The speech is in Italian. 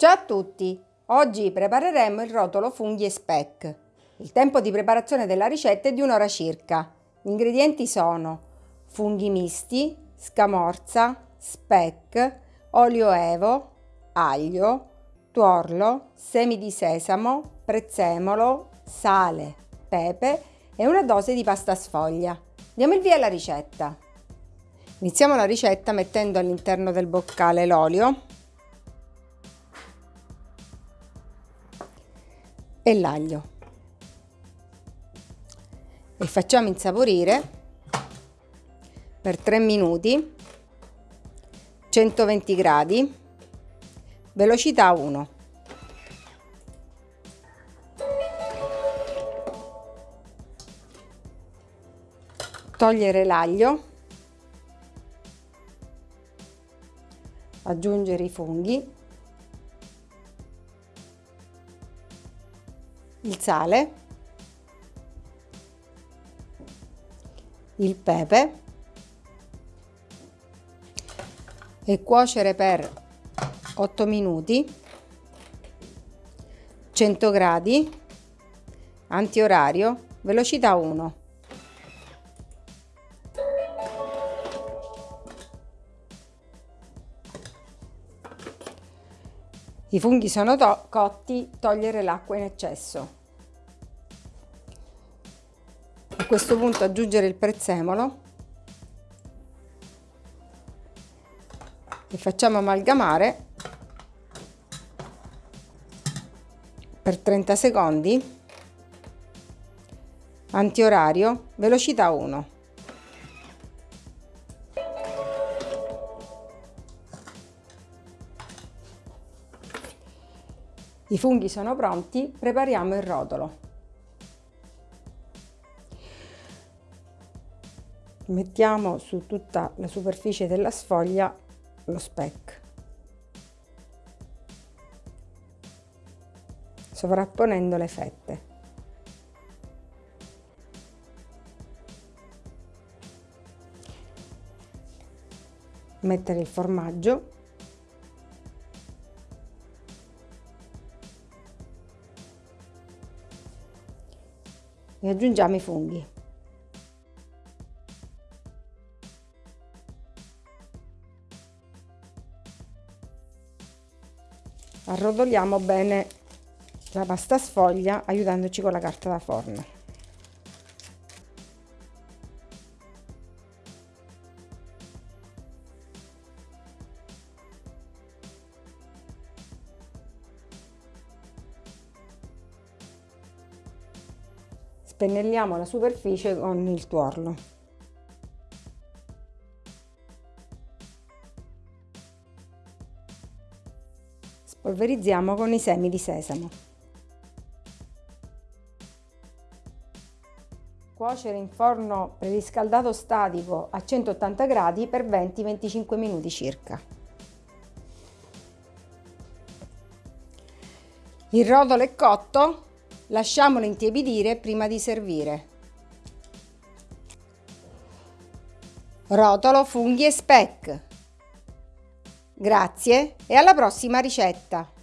Ciao a tutti! Oggi prepareremo il rotolo funghi e speck. Il tempo di preparazione della ricetta è di un'ora circa. Gli ingredienti sono funghi misti, scamorza, speck, olio evo, aglio, tuorlo, semi di sesamo, prezzemolo, sale, pepe e una dose di pasta sfoglia. Diamo il via alla ricetta. Iniziamo la ricetta mettendo all'interno del boccale l'olio e l'aglio. E facciamo insaporire per 3 minuti 120 gradi velocità 1 togliere l'aglio aggiungere i funghi il sale, il pepe e cuocere per 8 minuti 100 gradi antiorario velocità 1 I funghi sono to cotti, togliere l'acqua in eccesso. A questo punto aggiungere il prezzemolo. E facciamo amalgamare per 30 secondi. Antiorario velocità 1 I funghi sono pronti, prepariamo il rotolo. Mettiamo su tutta la superficie della sfoglia lo speck. sovrapponendo le fette. Mettere il formaggio e aggiungiamo i funghi. Arrotoliamo bene la pasta sfoglia aiutandoci con la carta da forno. Spennelliamo la superficie con il tuorlo. Spolverizziamo con i semi di sesamo. Cuocere in forno preriscaldato statico a 180 gradi per 20-25 minuti circa. Il rotolo è cotto, Lasciamolo intiepidire prima di servire. Rotolo, funghi e speck. Grazie e alla prossima ricetta!